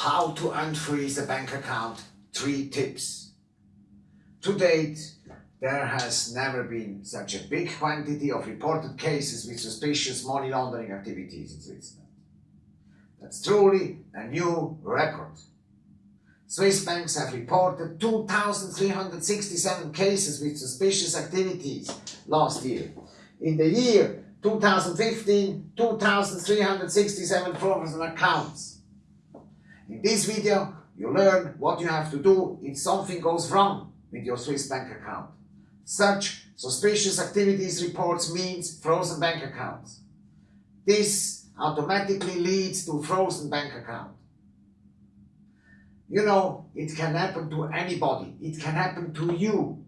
how to unfreeze a bank account, three tips. To date, there has never been such a big quantity of reported cases with suspicious money laundering activities in Switzerland. That's truly a new record. Swiss banks have reported 2,367 cases with suspicious activities last year. In the year 2015, 2,367 fraudulent accounts. In this video, you learn what you have to do if something goes wrong with your Swiss bank account. Such suspicious activities reports means frozen bank accounts. This automatically leads to frozen bank account. You know, it can happen to anybody. It can happen to you.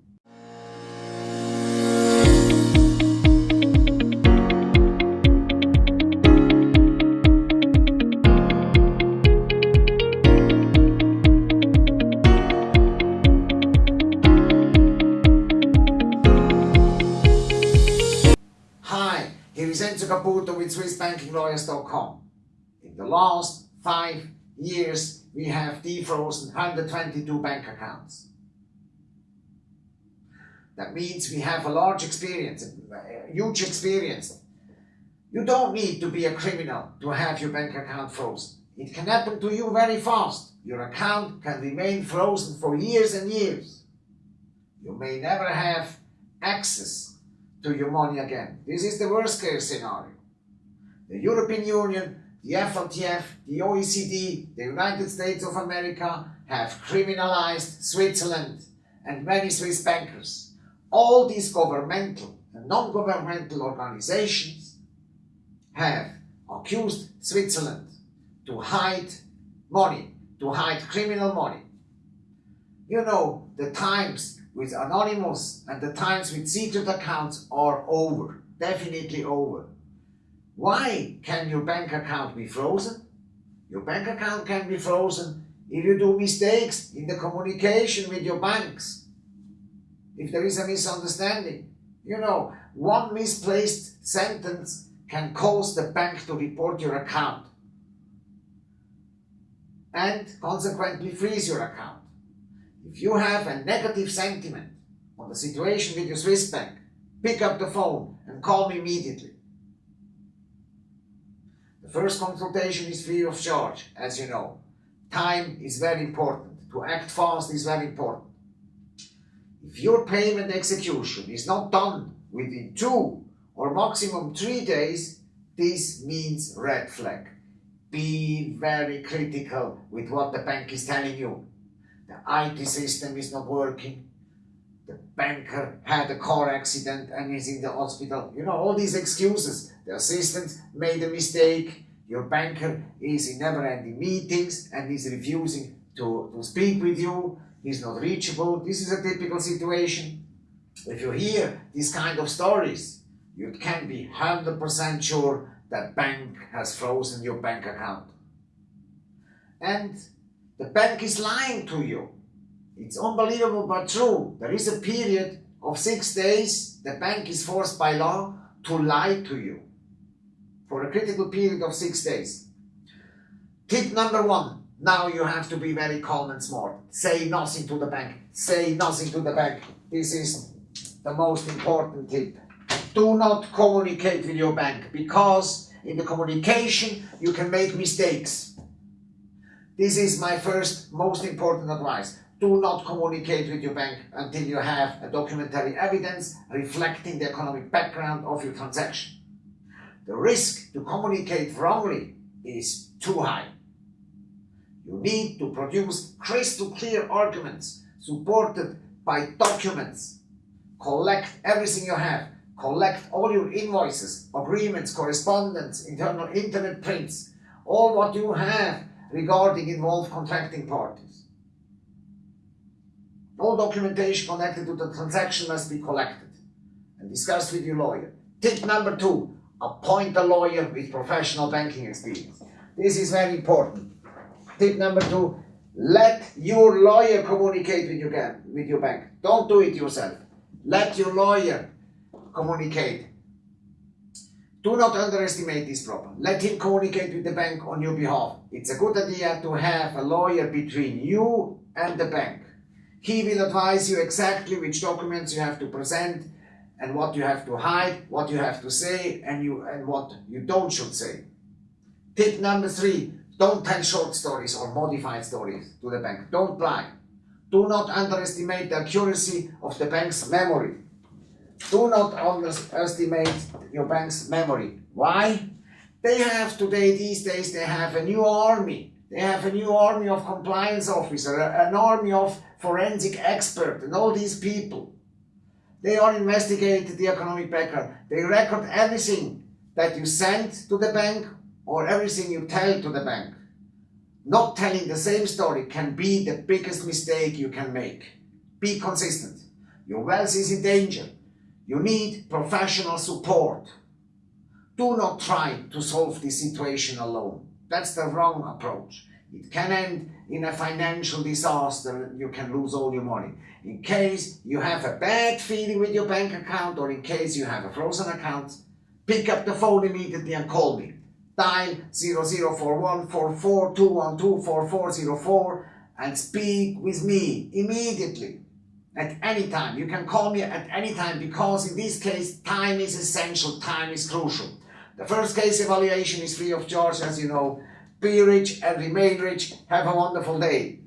Enzo Caputo with SwissBankingLawyers.com. In the last five years, we have defrozen 122 bank accounts. That means we have a large experience, a huge experience. You don't need to be a criminal to have your bank account frozen. It can happen to you very fast. Your account can remain frozen for years and years. You may never have access to your money again. This is the worst case scenario. The European Union, the FATF, the OECD, the United States of America have criminalized Switzerland and many Swiss bankers. All these governmental and non-governmental organizations have accused Switzerland to hide money, to hide criminal money. You know, the times with Anonymous and the times with secret accounts are over, definitely over. Why can your bank account be frozen? Your bank account can be frozen if you do mistakes in the communication with your banks. If there is a misunderstanding. You know, one misplaced sentence can cause the bank to report your account and consequently freeze your account. If you have a negative sentiment on the situation with your Swiss bank, pick up the phone and call me immediately. The first consultation is free of charge, as you know. Time is very important. To act fast is very important. If your payment execution is not done within two or maximum three days, this means red flag. Be very critical with what the bank is telling you. The IT system is not working. The banker had a car accident and is in the hospital. You know, all these excuses. The assistant made a mistake. Your banker is in never ending meetings and is refusing to, to speak with you. He's not reachable. This is a typical situation. If you hear these kind of stories, you can be 100% sure that bank has frozen your bank account. And the bank is lying to you. It's unbelievable but true. There is a period of six days the bank is forced by law to lie to you for a critical period of six days. Tip number one. Now you have to be very calm and smart. Say nothing to the bank. Say nothing to the bank. This is the most important tip. Do not communicate with your bank because in the communication you can make mistakes. This is my first most important advice. Do not communicate with your bank until you have a documentary evidence reflecting the economic background of your transaction. The risk to communicate wrongly is too high. You need to produce crystal clear arguments supported by documents. Collect everything you have. Collect all your invoices, agreements, correspondence, internal internet prints, all what you have regarding involved contracting parties. All documentation connected to the transaction must be collected and discussed with your lawyer. Tip number two, appoint a lawyer with professional banking experience. This is very important. Tip number two, let your lawyer communicate with your, with your bank. Don't do it yourself. Let your lawyer communicate. Do not underestimate this problem. Let him communicate with the bank on your behalf. It's a good idea to have a lawyer between you and the bank. He will advise you exactly which documents you have to present and what you have to hide, what you have to say, and you and what you don't should say. Tip number three, don't tell short stories or modified stories to the bank. Don't lie. Do not underestimate the accuracy of the bank's memory. Do not underestimate your bank's memory. Why? They have today, these days, they have a new army. They have a new army of compliance officer, an army of forensic expert, and all these people. They are investigating the economic background. They record everything that you send to the bank or everything you tell to the bank. Not telling the same story can be the biggest mistake you can make. Be consistent. Your wealth is in danger. You need professional support. Do not try to solve this situation alone. That's the wrong approach. It can end in a financial disaster. You can lose all your money. In case you have a bad feeling with your bank account or in case you have a frozen account, pick up the phone immediately and call me. Dial 00414421244404 and speak with me immediately at any time. You can call me at any time because in this case, time is essential, time is crucial. The first case evaluation is free of charge, as you know. Be rich and remain rich. Have a wonderful day.